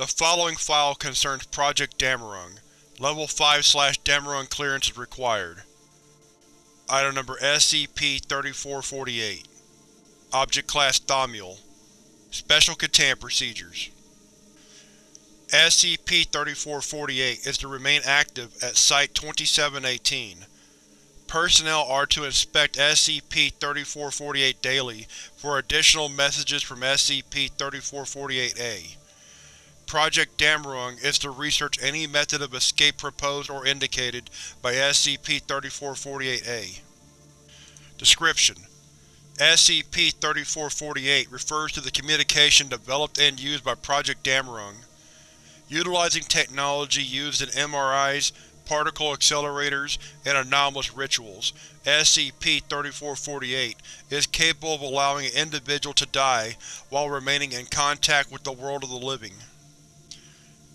The following file concerns Project Dammerung. Level 5-Dammerung clearance is required. Item Number SCP-3448 Object Class Thaumiel Special Containment Procedures SCP-3448 is to remain active at Site-2718. Personnel are to inspect SCP-3448 daily for additional messages from SCP-3448-A. Project Dammerung is to research any method of escape proposed or indicated by SCP-3448-A. Description: SCP-3448 refers to the communication developed and used by Project Dammerung. Utilizing technology used in MRIs, particle accelerators, and anomalous rituals, SCP-3448 is capable of allowing an individual to die while remaining in contact with the world of the living.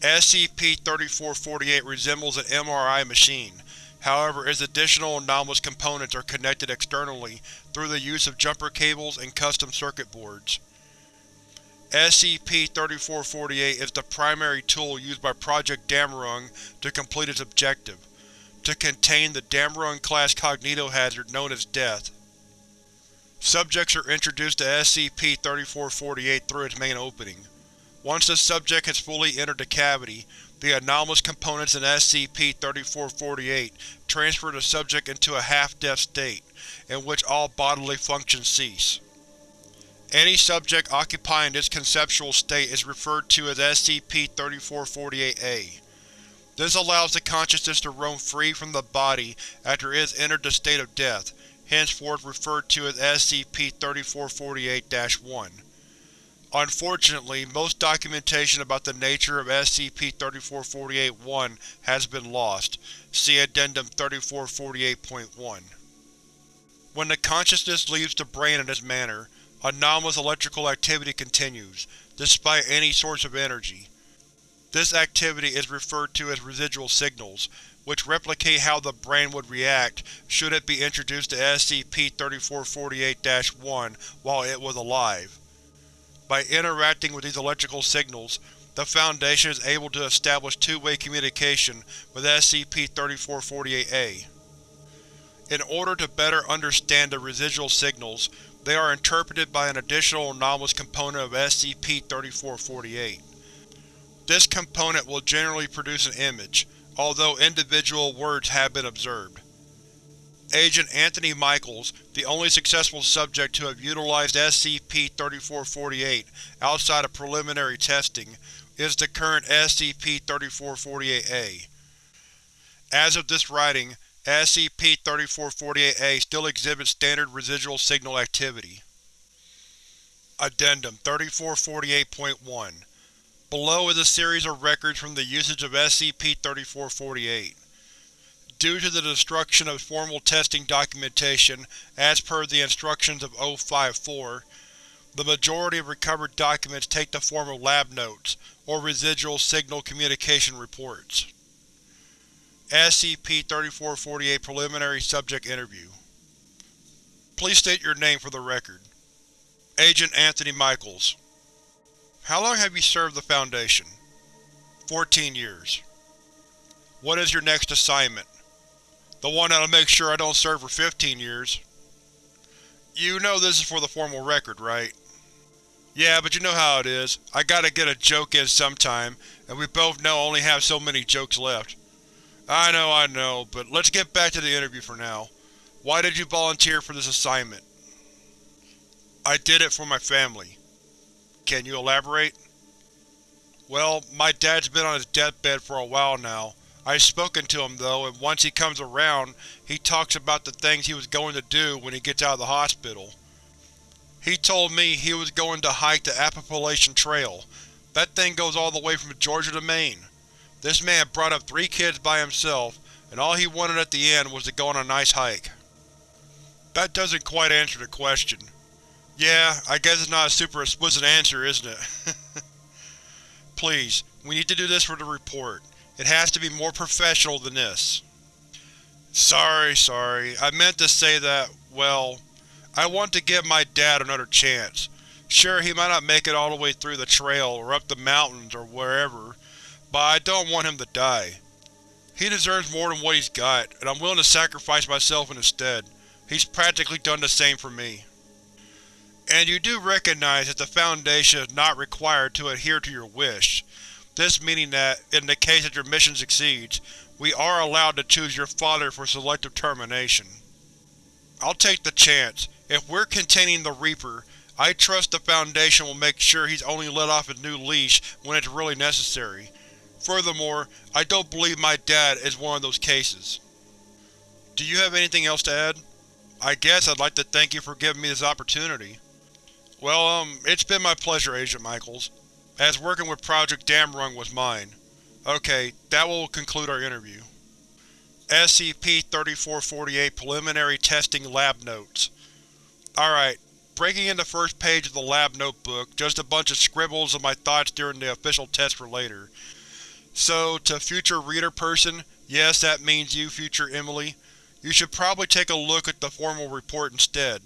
SCP-3448 resembles an MRI machine, however its additional anomalous components are connected externally through the use of jumper cables and custom circuit boards. SCP-3448 is the primary tool used by Project Dammerung to complete its objective, to contain the Dammerung-class cognitohazard known as Death. Subjects are introduced to SCP-3448 through its main opening. Once the subject has fully entered the cavity, the anomalous components in SCP-3448 transfer the subject into a half-death state, in which all bodily functions cease. Any subject occupying this conceptual state is referred to as SCP-3448-A. This allows the consciousness to roam free from the body after it has entered the state of death, henceforth referred to as SCP-3448-1. Unfortunately, most documentation about the nature of SCP-3448-1 has been lost. See Addendum 3448.1. When the consciousness leaves the brain in this manner, anomalous electrical activity continues, despite any source of energy. This activity is referred to as residual signals, which replicate how the brain would react should it be introduced to SCP-3448-1 while it was alive. By interacting with these electrical signals, the Foundation is able to establish two-way communication with SCP-3448-A. In order to better understand the residual signals, they are interpreted by an additional anomalous component of SCP-3448. This component will generally produce an image, although individual words have been observed. Agent Anthony Michaels, the only successful subject to have utilized SCP-3448 outside of preliminary testing, is the current SCP-3448-A. As of this writing, SCP-3448-A still exhibits standard residual signal activity. Addendum 3448.1 Below is a series of records from the usage of SCP-3448. Due to the destruction of formal testing documentation as per the instructions of O-54, the majority of recovered documents take the form of lab notes, or residual signal communication reports. SCP-3448 Preliminary Subject Interview Please state your name for the record. Agent Anthony Michaels How long have you served the Foundation? Fourteen years. What is your next assignment? The one that'll make sure I don't serve for 15 years. You know this is for the formal record, right? Yeah, but you know how it is. I gotta get a joke in sometime, and we both know I only have so many jokes left. I know, I know, but let's get back to the interview for now. Why did you volunteer for this assignment? I did it for my family. Can you elaborate? Well, my dad's been on his deathbed for a while now. I've spoken to him though, and once he comes around, he talks about the things he was going to do when he gets out of the hospital. He told me he was going to hike the Appalachian Trail. That thing goes all the way from Georgia to Maine. This man brought up three kids by himself, and all he wanted at the end was to go on a nice hike. That doesn't quite answer the question. Yeah, I guess it's not a super explicit answer, isn't it? Please, we need to do this for the report. It has to be more professional than this. Sorry, sorry. I meant to say that, well, I want to give my dad another chance. Sure, he might not make it all the way through the trail, or up the mountains, or wherever, but I don't want him to die. He deserves more than what he's got, and I'm willing to sacrifice myself in his stead. He's practically done the same for me. And you do recognize that the Foundation is not required to adhere to your wish, this meaning that, in the case that your mission succeeds, we are allowed to choose your father for selective termination. I'll take the chance. If we're containing the Reaper, I trust the Foundation will make sure he's only let off his new leash when it's really necessary. Furthermore, I don't believe my dad is one of those cases. Do you have anything else to add? I guess I'd like to thank you for giving me this opportunity. Well, um, it's been my pleasure, Agent Michaels, as working with Project Dammerung was mine. Okay, that will conclude our interview. SCP-3448 Preliminary Testing Lab Notes Alright, breaking in the first page of the lab notebook, just a bunch of scribbles of my thoughts during the official test for later. So, to future reader person, yes that means you, future Emily, you should probably take a look at the formal report instead.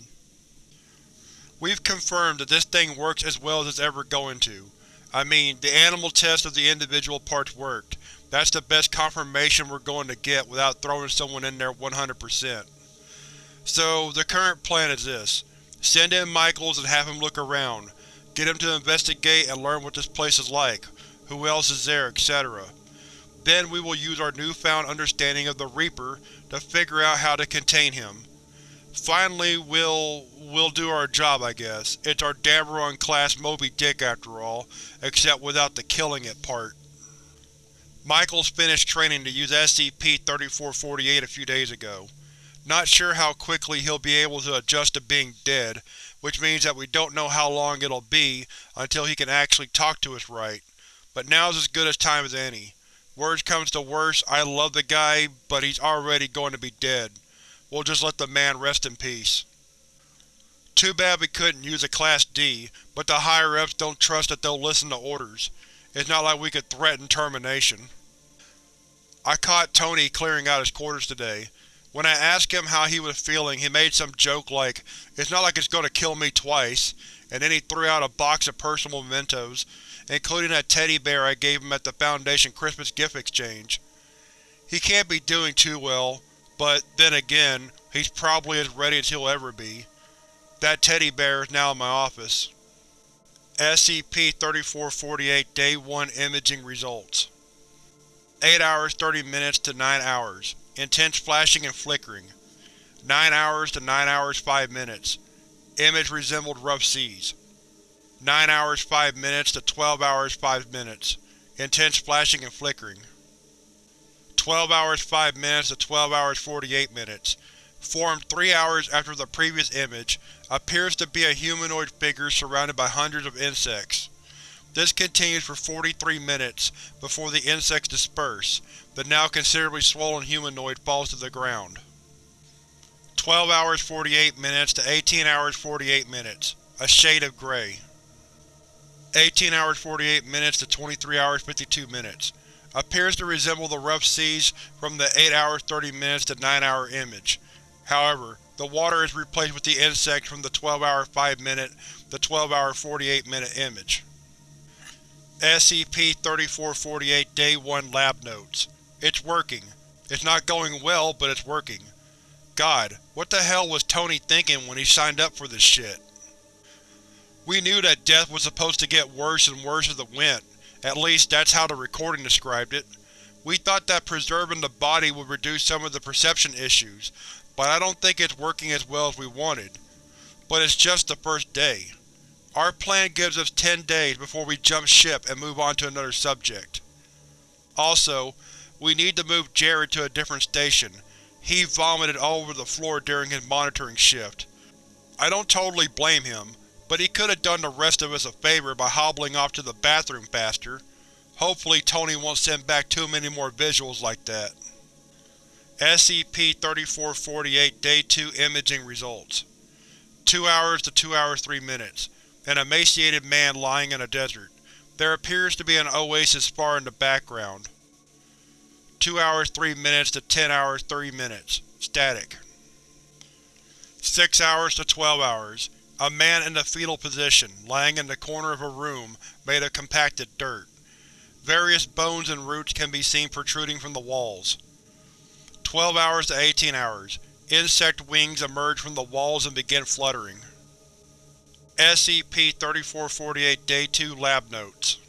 We've confirmed that this thing works as well as it's ever going to. I mean, the animal test of the individual parts worked. That's the best confirmation we're going to get without throwing someone in there 100%. So, the current plan is this. Send in Michaels and have him look around. Get him to investigate and learn what this place is like, who else is there, etc. Then we will use our newfound understanding of the Reaper to figure out how to contain him. Finally, we'll… we'll do our job, I guess. It's our Dammerung-class Moby Dick after all, except without the killing it part. Michaels finished training to use SCP-3448 a few days ago. Not sure how quickly he'll be able to adjust to being dead, which means that we don't know how long it'll be until he can actually talk to us right, but now's as good a time as any. Worst comes to worst, I love the guy, but he's already going to be dead. We'll just let the man rest in peace. Too bad we couldn't use a Class D, but the higher-ups don't trust that they'll listen to orders. It's not like we could threaten termination. I caught Tony clearing out his quarters today. When I asked him how he was feeling, he made some joke like, it's not like it's going to kill me twice, and then he threw out a box of personal mementos, including that teddy bear I gave him at the Foundation Christmas gift exchange. He can't be doing too well, but, then again, he's probably as ready as he'll ever be. That teddy bear is now in my office. SCP-3448 Day 1 Imaging Results 8 hours 30 minutes to 9 hours. Intense flashing and flickering. 9 hours to 9 hours 5 minutes. Image resembled rough seas. 9 hours 5 minutes to 12 hours 5 minutes. Intense flashing and flickering. 12 hours 5 minutes to 12 hours 48 minutes. Formed 3 hours after the previous image, appears to be a humanoid figure surrounded by hundreds of insects. This continues for 43 minutes, before the insects disperse. The now considerably swollen humanoid falls to the ground. 12 hours 48 minutes to 18 hours 48 minutes. A shade of gray. 18 hours 48 minutes to 23 hours 52 minutes appears to resemble the rough seas from the 8 hours 30 minutes to 9 hour image. However, the water is replaced with the insects from the 12 hour 5 minute to 12 hour 48 minute image. SCP-3448 Day 1 Lab Notes It's working. It's not going well, but it's working. God, what the hell was Tony thinking when he signed up for this shit? We knew that death was supposed to get worse and worse as it went, at least, that's how the recording described it. We thought that preserving the body would reduce some of the perception issues, but I don't think it's working as well as we wanted. But it's just the first day. Our plan gives us ten days before we jump ship and move on to another subject. Also, we need to move Jared to a different station. He vomited all over the floor during his monitoring shift. I don't totally blame him but he could have done the rest of us a favor by hobbling off to the bathroom faster. Hopefully Tony won't send back too many more visuals like that. SCP-3448 Day 2 Imaging Results 2 hours to 2 hours 3 minutes. An emaciated man lying in a desert. There appears to be an oasis far in the background. 2 hours 3 minutes to 10 hours 30 minutes. Static. 6 hours to 12 hours. A man in the fetal position, lying in the corner of a room made of compacted dirt. Various bones and roots can be seen protruding from the walls. 12 hours to 18 hours. Insect wings emerge from the walls and begin fluttering. SCP-3448 Day 2 Lab Notes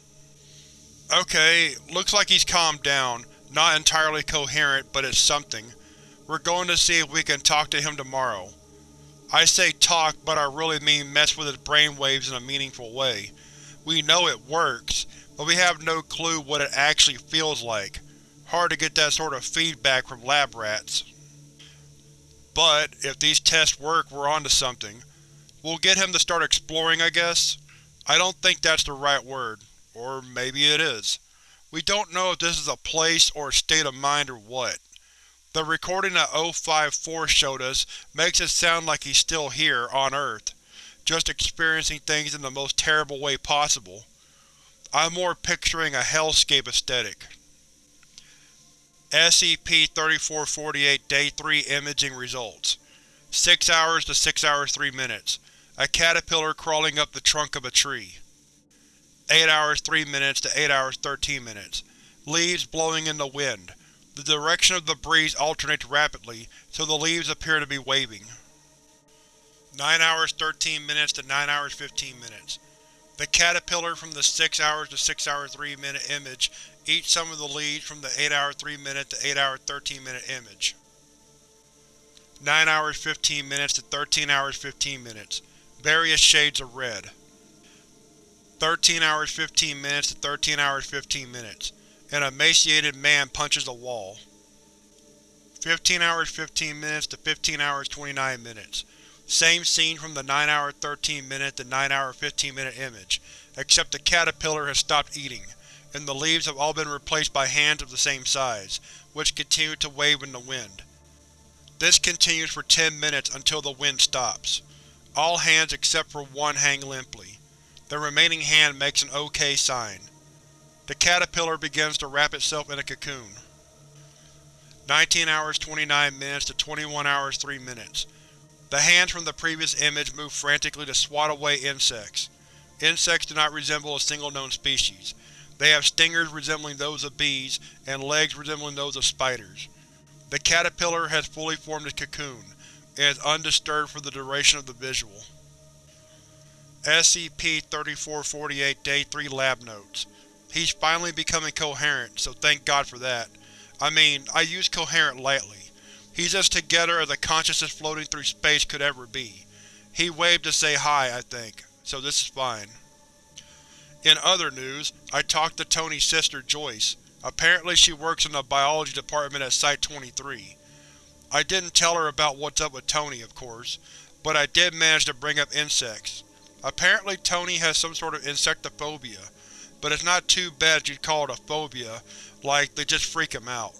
Okay, looks like he's calmed down. Not entirely coherent, but it's something. We're going to see if we can talk to him tomorrow. I say talk, but I really mean mess with his brainwaves in a meaningful way. We know it works, but we have no clue what it actually feels like. Hard to get that sort of feedback from lab rats. But, if these tests work, we're onto something. We'll get him to start exploring, I guess? I don't think that's the right word. Or maybe it is. We don't know if this is a place or a state of mind or what. The recording that O54 showed us makes it sound like he's still here, on Earth, just experiencing things in the most terrible way possible. I'm more picturing a hellscape aesthetic. SCP-3448 Day 3 Imaging Results 6 hours to 6 hours 3 minutes. A caterpillar crawling up the trunk of a tree. 8 hours 3 minutes to 8 hours 13 minutes. Leaves blowing in the wind. The direction of the breeze alternates rapidly, so the leaves appear to be waving. 9 hours 13 minutes to 9 hours 15 minutes. The caterpillar from the 6 hours to 6 hour 3 minute image eats some of the leaves from the 8 hour 3 minute to 8 hour 13 minute image. 9 hours 15 minutes to 13 hours 15 minutes. Various shades of red. 13 hours 15 minutes to 13 hours 15 minutes. An emaciated man punches a wall. 15 hours 15 minutes to 15 hours 29 minutes. Same scene from the 9 hour 13 minute to 9 hour 15 minute image, except the caterpillar has stopped eating, and the leaves have all been replaced by hands of the same size, which continue to wave in the wind. This continues for 10 minutes until the wind stops. All hands except for one hang limply. The remaining hand makes an OK sign. The caterpillar begins to wrap itself in a cocoon. 19 hours 29 minutes to 21 hours 3 minutes. The hands from the previous image move frantically to swat away insects. Insects do not resemble a single known species. They have stingers resembling those of bees, and legs resembling those of spiders. The caterpillar has fully formed its cocoon, and is undisturbed for the duration of the visual. SCP-3448 Day 3 Lab Notes He's finally becoming coherent, so thank God for that. I mean, I use coherent lightly. He's as together as a consciousness floating through space could ever be. He waved to say hi, I think, so this is fine. In other news, I talked to Tony's sister, Joyce. Apparently she works in the biology department at Site-23. I didn't tell her about what's up with Tony, of course, but I did manage to bring up insects. Apparently Tony has some sort of insectophobia, but it's not too bad you'd call it a phobia, like they just freak him out.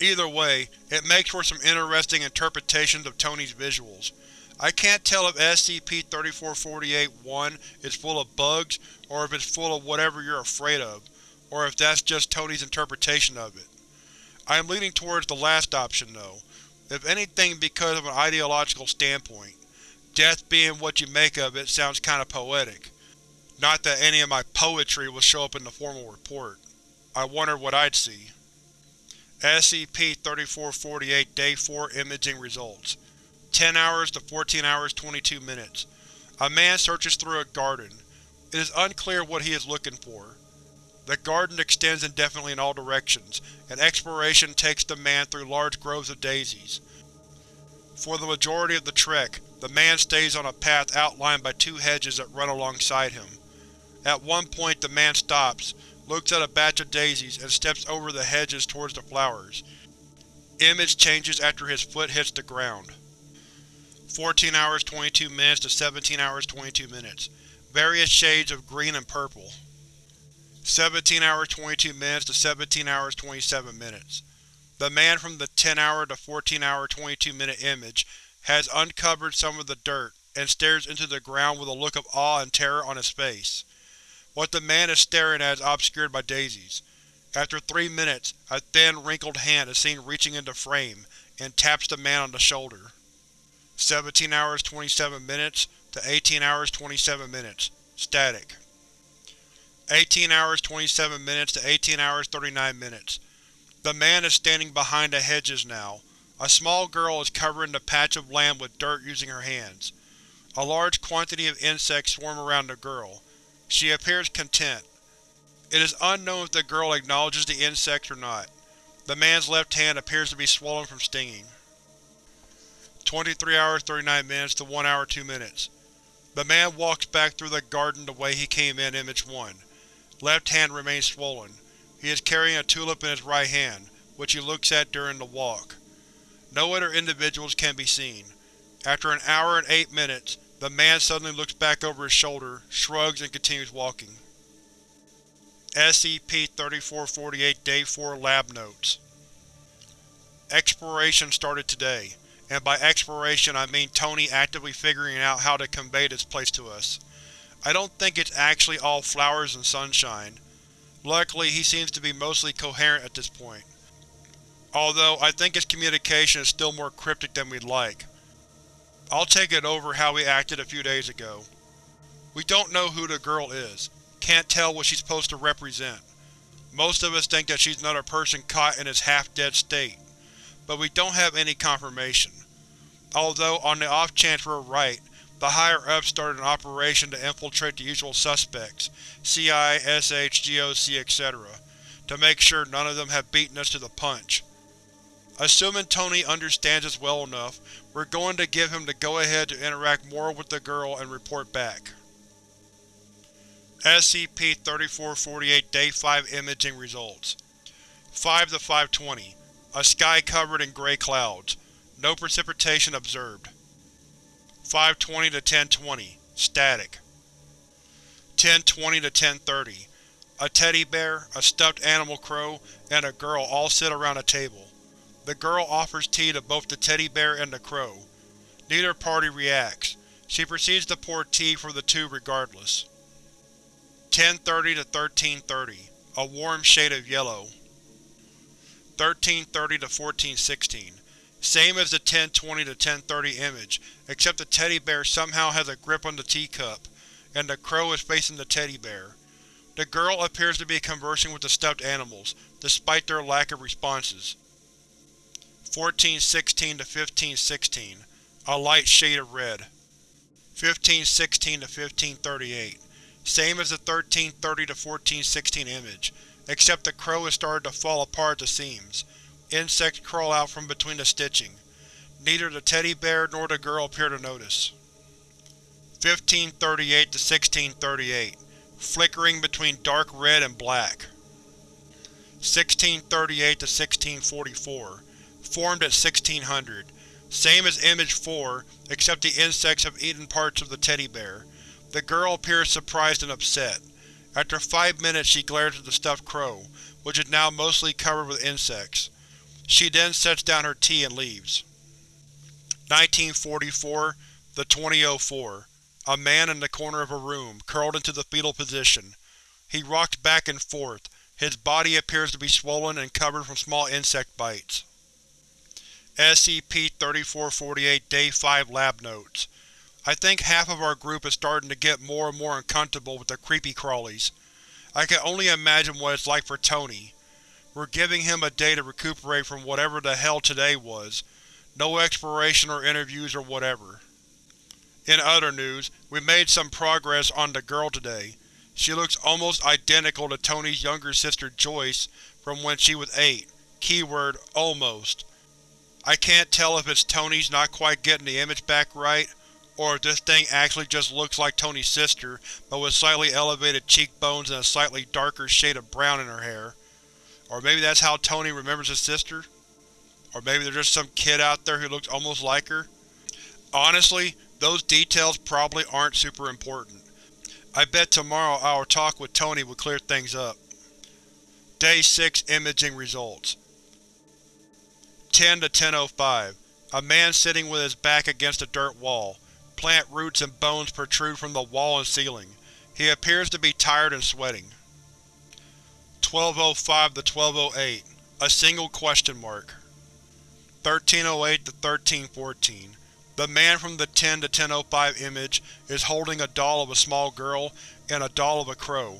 Either way, it makes for some interesting interpretations of Tony's visuals. I can't tell if SCP-3448-1 is full of bugs, or if it's full of whatever you're afraid of, or if that's just Tony's interpretation of it. I am leaning towards the last option, though, if anything because of an ideological standpoint. Death being what you make of it sounds kinda poetic. Not that any of my poetry will show up in the formal report. I wondered what I'd see. SCP-3448 Day 4 Imaging Results 10 hours to 14 hours 22 minutes. A man searches through a garden. It is unclear what he is looking for. The garden extends indefinitely in all directions, and exploration takes the man through large groves of daisies. For the majority of the trek, the man stays on a path outlined by two hedges that run alongside him. At one point the man stops, looks at a batch of daisies, and steps over the hedges towards the flowers. Image changes after his foot hits the ground. 14 hours 22 minutes to 17 hours 22 minutes. Various shades of green and purple. 17 hours 22 minutes to 17 hours 27 minutes. The man from the 10 hour to 14 hour 22 minute image has uncovered some of the dirt, and stares into the ground with a look of awe and terror on his face. What the man is staring at is obscured by daisies. After three minutes, a thin, wrinkled hand is seen reaching into frame, and taps the man on the shoulder. 17 hours 27 minutes to to 18 hours 27 minutes. Static. 18 hours 27 minutes to 18 hours 39 minutes. The man is standing behind the hedges now. A small girl is covering the patch of land with dirt using her hands. A large quantity of insects swarm around the girl. She appears content. It is unknown if the girl acknowledges the insects or not. The man's left hand appears to be swollen from stinging. 23 hours 39 minutes to 1 hour 2 minutes. The man walks back through the garden the way he came in Image 1. Left hand remains swollen. He is carrying a tulip in his right hand, which he looks at during the walk. No other individuals can be seen. After an hour and eight minutes, the man suddenly looks back over his shoulder, shrugs, and continues walking. SCP-3448 Day 4 Lab Notes Exploration started today, and by exploration I mean Tony actively figuring out how to convey this place to us. I don't think it's actually all flowers and sunshine. Luckily, he seems to be mostly coherent at this point. Although, I think his communication is still more cryptic than we'd like. I'll take it over how we acted a few days ago. We don't know who the girl is. Can't tell what she's supposed to represent. Most of us think that she's another person caught in his half-dead state, but we don't have any confirmation. Although, on the off chance we're right, the higher-ups started an operation to infiltrate the usual suspects, CI, SH, GOC, etc., to make sure none of them have beaten us to the punch. Assuming Tony understands us well enough, we're going to give him the go-ahead to interact more with the girl and report back. SCP-3448 Day 5 Imaging Results 5 to 520. A sky covered in gray clouds. No precipitation observed. 520 to 1020. Static. 1020 to 1030. A teddy bear, a stuffed animal crow, and a girl all sit around a table. The girl offers tea to both the teddy bear and the crow. Neither party reacts. She proceeds to pour tea for the two regardless. 1030 to 1330. A warm shade of yellow. 1330 to 1416. Same as the 1020 to 1030 image, except the teddy bear somehow has a grip on the teacup, and the crow is facing the teddy bear. The girl appears to be conversing with the stuffed animals, despite their lack of responses. 1416 to 1516. A light shade of red. 1516 to 1538. Same as the 1330 to 1416 image, except the crow has started to fall apart at the seams. Insects crawl out from between the stitching. Neither the teddy bear nor the girl appear to notice. 1538 to 1638. Flickering between dark red and black. 1638 to 1644. Formed at 1600. Same as Image 4, except the insects have eaten parts of the teddy bear. The girl appears surprised and upset. After five minutes she glares at the stuffed crow, which is now mostly covered with insects. She then sets down her tea and leaves. 1944 The 2004 A man in the corner of a room, curled into the fetal position. He rocks back and forth. His body appears to be swollen and covered from small insect bites. SCP-3448 Day 5 Lab Notes I think half of our group is starting to get more and more uncomfortable with the creepy crawlies. I can only imagine what it's like for Tony. We're giving him a day to recuperate from whatever the hell today was. No exploration or interviews or whatever. In other news, we made some progress on the girl today. She looks almost identical to Tony's younger sister Joyce from when she was 8. Keyword, almost. I can't tell if it's Tony's not quite getting the image back right, or if this thing actually just looks like Tony's sister, but with slightly elevated cheekbones and a slightly darker shade of brown in her hair. Or maybe that's how Tony remembers his sister? Or maybe there's just some kid out there who looks almost like her? Honestly, those details probably aren't super important. I bet tomorrow our talk with Tony will clear things up. Day 6 Imaging Results 10 to 1005. A man sitting with his back against a dirt wall. Plant roots and bones protrude from the wall and ceiling. He appears to be tired and sweating. 1205 to 1208. A single question mark. 1308 to 1314. The man from the 10 to 1005 image is holding a doll of a small girl and a doll of a crow.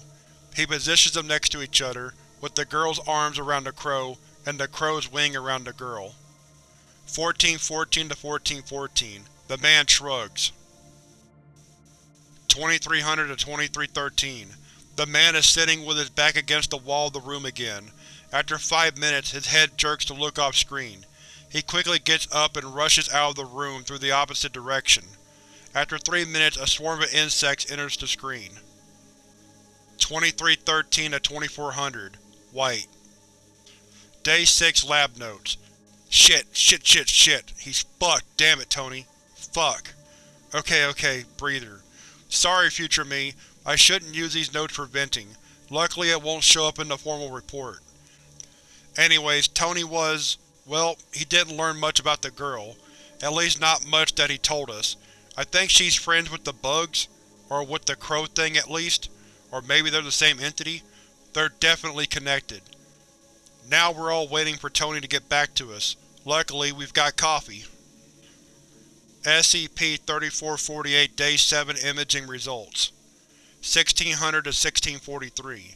He positions them next to each other, with the girl's arms around the crow and the crow's wing around the girl. 1414 to 1414. The man shrugs. 2300 to 2313. The man is sitting with his back against the wall of the room again. After five minutes, his head jerks to look off-screen. He quickly gets up and rushes out of the room through the opposite direction. After three minutes, a swarm of insects enters the screen. 2313 to 2400. White. Day 6 Lab Notes. Shit, shit, shit, shit. He's fucked. Damn it, Tony. Fuck. Okay, okay, breather. Sorry, future me. I shouldn't use these notes for venting. Luckily it won't show up in the formal report. Anyways, Tony was… well, he didn't learn much about the girl. At least not much that he told us. I think she's friends with the bugs, or with the crow thing at least, or maybe they're the same entity. They're definitely connected. Now we're all waiting for Tony to get back to us. Luckily, we've got coffee. SCP-3448 Day 7 Imaging Results 1600 to 1643.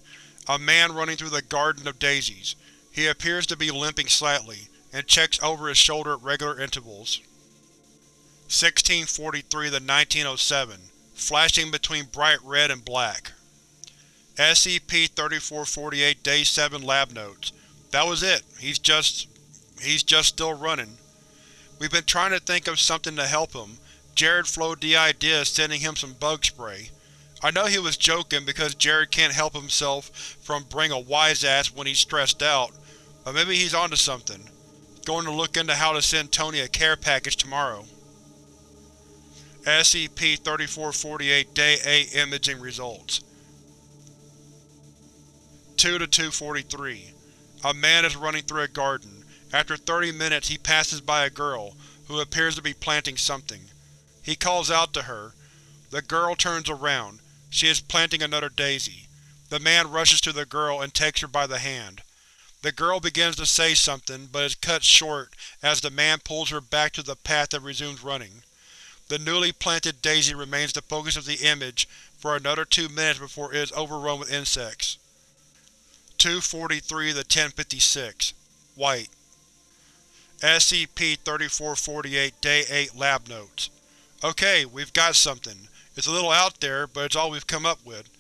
A man running through the Garden of Daisies. He appears to be limping slightly, and checks over his shoulder at regular intervals. 1643 to 1907. Flashing between bright red and black. SCP-3448 Day 7 Lab Notes. That was it. He's just… he's just still running. We've been trying to think of something to help him. Jared floated the idea of sending him some bug spray. I know he was joking because Jared can't help himself from bring a wise ass when he's stressed out, but maybe he's onto something. Going to look into how to send Tony a care package tomorrow. SCP-3448 Day 8 Imaging Results 2 to 243. A man is running through a garden. After 30 minutes he passes by a girl, who appears to be planting something. He calls out to her. The girl turns around. She is planting another daisy. The man rushes to the girl and takes her by the hand. The girl begins to say something, but is cut short as the man pulls her back to the path and resumes running. The newly planted daisy remains the focus of the image for another two minutes before it is overrun with insects. 243 1056 White SCP-3448 Day 8 Lab Notes Okay, we've got something. It's a little out there, but it's all we've come up with.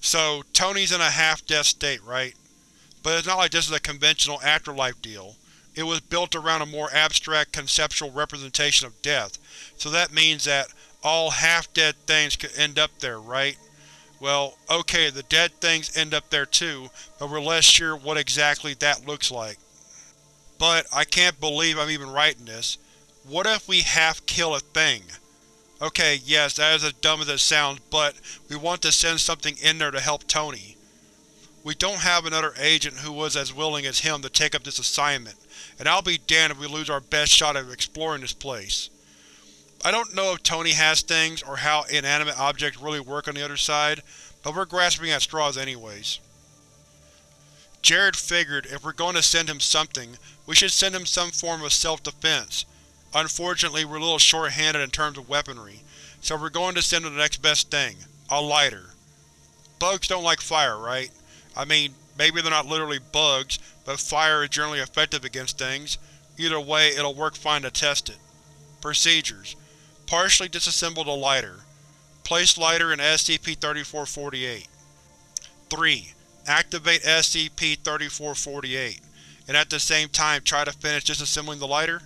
So, Tony's in a half-death state, right? But it's not like this is a conventional afterlife deal. It was built around a more abstract conceptual representation of death, so that means that all half-dead things could end up there, right? Well, okay, the dead things end up there too, but we're less sure what exactly that looks like. But I can't believe I'm even writing this. What if we half-kill a thing? Okay, yes, that is as dumb as it sounds, but we want to send something in there to help Tony. We don't have another agent who was as willing as him to take up this assignment, and I'll be damned if we lose our best shot at exploring this place. I don't know if Tony has things, or how inanimate objects really work on the other side, but we're grasping at straws anyways. Jared figured if we're going to send him something, we should send him some form of self-defense, Unfortunately, we're a little short-handed in terms of weaponry, so we're going to send him the next best thing – a lighter. Bugs don't like fire, right? I mean, maybe they're not literally bugs, but fire is generally effective against things. Either way, it'll work fine to test it. Procedures: Partially disassemble the lighter. Place lighter in SCP-3448. 3. Activate SCP-3448, and at the same time try to finish disassembling the lighter?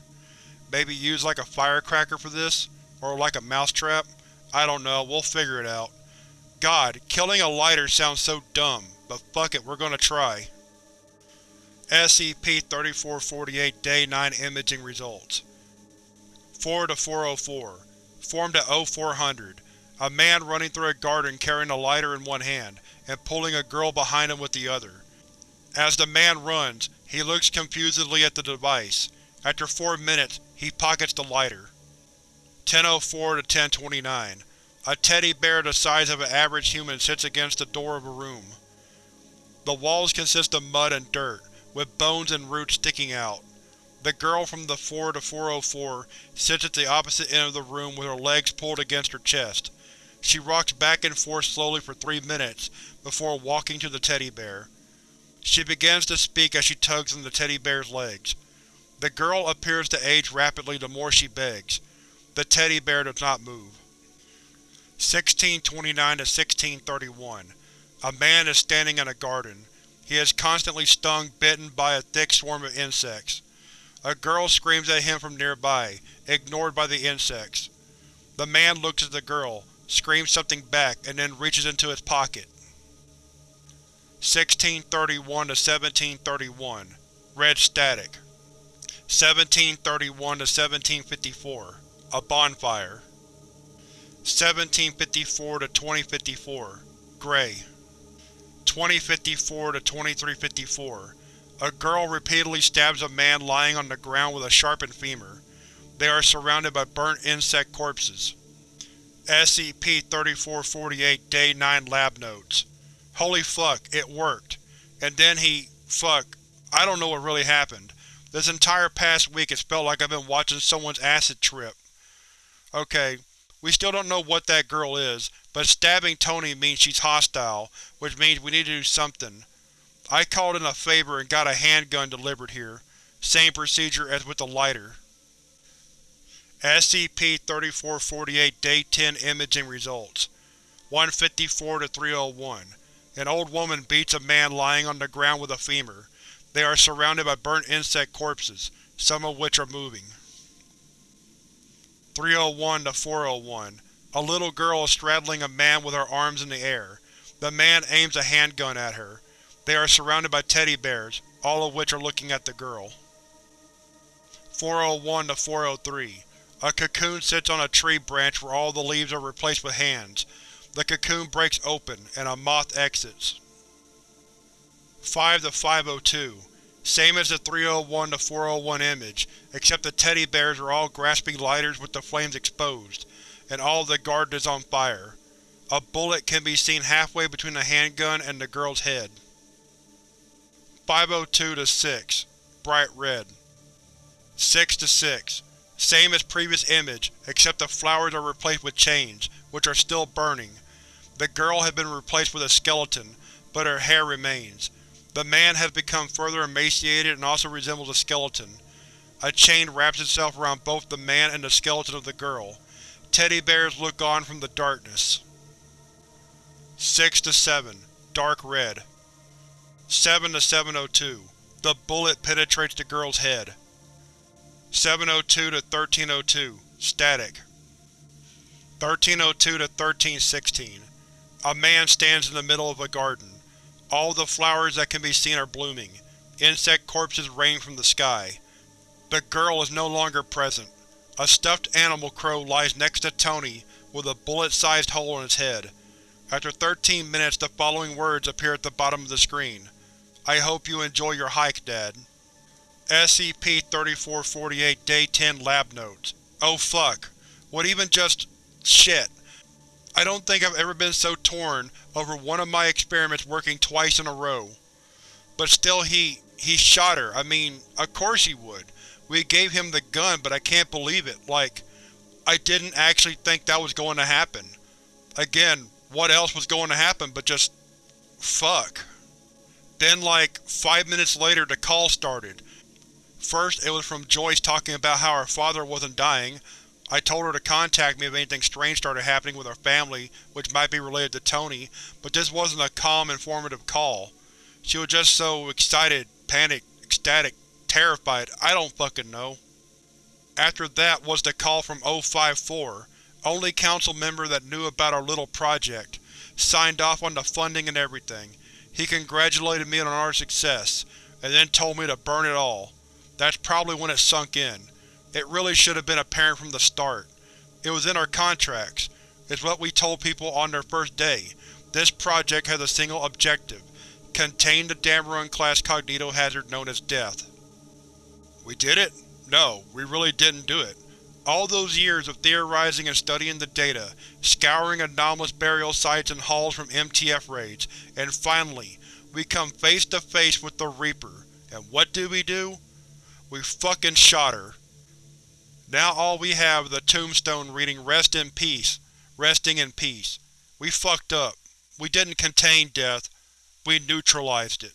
Maybe use like a firecracker for this? Or like a mousetrap? I don't know, we'll figure it out. God, killing a lighter sounds so dumb, but fuck it, we're gonna try. SCP-3448 Day 9 Imaging Results 4 to 404 Formed at O400. A man running through a garden carrying a lighter in one hand, and pulling a girl behind him with the other. As the man runs, he looks confusedly at the device. After four minutes, he pockets the lighter. 1004 to 1029. A teddy bear the size of an average human sits against the door of a room. The walls consist of mud and dirt, with bones and roots sticking out. The girl from the 4 to 404 sits at the opposite end of the room with her legs pulled against her chest. She rocks back and forth slowly for three minutes before walking to the teddy bear. She begins to speak as she tugs on the teddy bear's legs. The girl appears to age rapidly the more she begs. The teddy bear does not move. 1629 to 1631 A man is standing in a garden. He is constantly stung bitten by a thick swarm of insects. A girl screams at him from nearby, ignored by the insects. The man looks at the girl, screams something back, and then reaches into his pocket. 1631 to 1731 Red static. 1731 to 1754 A bonfire. 1754 to 2054 Gray. 2054 to 2354 A girl repeatedly stabs a man lying on the ground with a sharpened femur. They are surrounded by burnt insect corpses. SCP-3448 Day 9 Lab Notes Holy fuck, it worked. And then he… fuck, I don't know what really happened. This entire past week it's felt like I've been watching someone's acid trip. Okay, we still don't know what that girl is, but stabbing Tony means she's hostile, which means we need to do something. I called in a favor and got a handgun delivered here. Same procedure as with the lighter. SCP-3448 Day 10 Imaging Results 154 to 301 An old woman beats a man lying on the ground with a femur. They are surrounded by burnt insect corpses, some of which are moving. 301 to 401 A little girl is straddling a man with her arms in the air. The man aims a handgun at her. They are surrounded by teddy bears, all of which are looking at the girl. 401 to 403 A cocoon sits on a tree branch where all the leaves are replaced with hands. The cocoon breaks open, and a moth exits. 5 to 502 Same as the 301 to 401 image, except the teddy bears are all grasping lighters with the flames exposed, and all of the garden is on fire. A bullet can be seen halfway between the handgun and the girl's head. 502 to 6 Bright red 6 to 6 Same as previous image, except the flowers are replaced with chains, which are still burning. The girl has been replaced with a skeleton, but her hair remains. The man has become further emaciated and also resembles a skeleton. A chain wraps itself around both the man and the skeleton of the girl. Teddy bears look on from the darkness. 6 to 7 Dark red 7 to 702 The bullet penetrates the girl's head. 702 to 1302 Static 1302 to 1316 A man stands in the middle of a garden. All the flowers that can be seen are blooming. Insect corpses rain from the sky. The girl is no longer present. A stuffed animal crow lies next to Tony with a bullet-sized hole in its head. After 13 minutes the following words appear at the bottom of the screen. I hope you enjoy your hike, Dad. SCP-3448 Day 10 Lab Notes Oh fuck. What even just… shit. I don't think I've ever been so torn over one of my experiments working twice in a row. But still he… he shot her, I mean, of course he would. We gave him the gun, but I can't believe it, like, I didn't actually think that was going to happen. Again, what else was going to happen but just… fuck. Then like, five minutes later the call started. First it was from Joyce talking about how her father wasn't dying, I told her to contact me if anything strange started happening with her family which might be related to Tony, but this wasn't a calm, informative call. She was just so excited, panicked, ecstatic, terrified, I don't fucking know. After that was the call from 054, only council member that knew about our little project. Signed off on the funding and everything. He congratulated me on our success, and then told me to burn it all. That's probably when it sunk in. It really should have been apparent from the start. It was in our contracts. It's what we told people on their first day. This project has a single objective. Contain the Dammerung-class cognito hazard known as Death. We did it? No, we really didn't do it. All those years of theorizing and studying the data, scouring anomalous burial sites and halls from MTF raids, and finally, we come face to face with the Reaper. And what do we do? We fucking shot her. Now all we have is a tombstone reading Rest in Peace, resting in peace. We fucked up. We didn't contain death, we neutralized it.